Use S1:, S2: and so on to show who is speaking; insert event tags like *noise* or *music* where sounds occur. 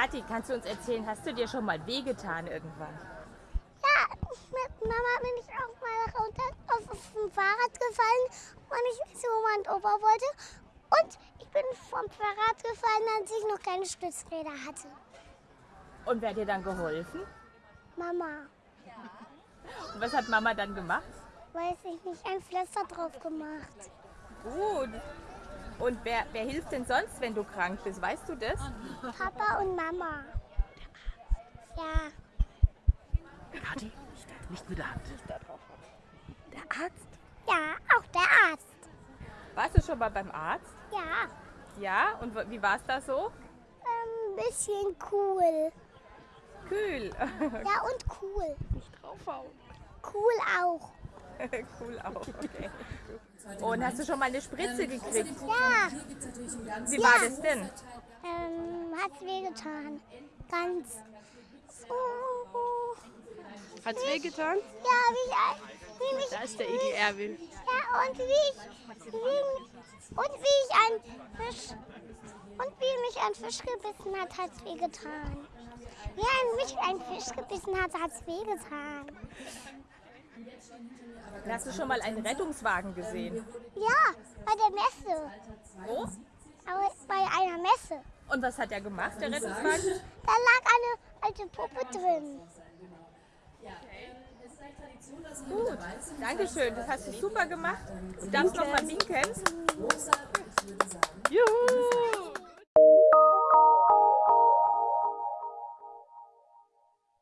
S1: Kathi, kannst du uns erzählen, hast du dir schon mal wehgetan irgendwann?
S2: Ja, mit Mama bin ich auch mal runter auf, auf dem Fahrrad gefallen, weil ich zu Oma und Opa wollte. Und ich bin vom Fahrrad gefallen, als ich noch keine Stützräder hatte.
S1: Und wer hat dir dann geholfen?
S2: Mama,
S1: Und was hat Mama dann gemacht?
S2: weiß ich nicht, ein Pflaster drauf gemacht.
S1: Gut. Und wer, wer hilft denn sonst, wenn du krank bist? Weißt du das?
S2: Papa und Mama. Ja,
S3: Kathi, nicht mit der Hand. Der Arzt?
S2: ja, auch der Arzt.
S1: Warst du schon mal beim Arzt?
S2: Ja,
S1: Ja. Und wie war es da so?
S2: ein bisschen cool.
S1: Kühl. *laughs*
S2: Ja, und cool.
S3: Nicht draufhauen.
S2: Cool auch. *laughs*
S1: cool auch. Okay. Und hast du schon mal eine Spritze gekriegt?
S2: Ja,
S1: Wie war das denn?
S2: ähm, hat's wehgetan. Ganz. Oh,
S3: Hat's wehgetan?
S2: ja, wie ich, ein- wie mich,
S3: Da ist der Igel Erwin.
S2: ja, und wie ich, wie, und wie ich ein Fisch, und wie mich ein Fisch gebissen hat, hat's wehgetan. Wie ein, mich ein Fisch gebissen hat, hat's wehgetan.
S1: Hast du schon mal einen Rettungswagen gesehen?
S2: Ja, bei der Messe.
S1: Wo?
S2: Aber bei einer Messe.
S1: Und was hat er gemacht, der Rettungswagen?
S2: Da lag eine alte Puppe drin.
S1: Gut, Dankeschön, das hast du super gemacht. Du darfst noch mal winken.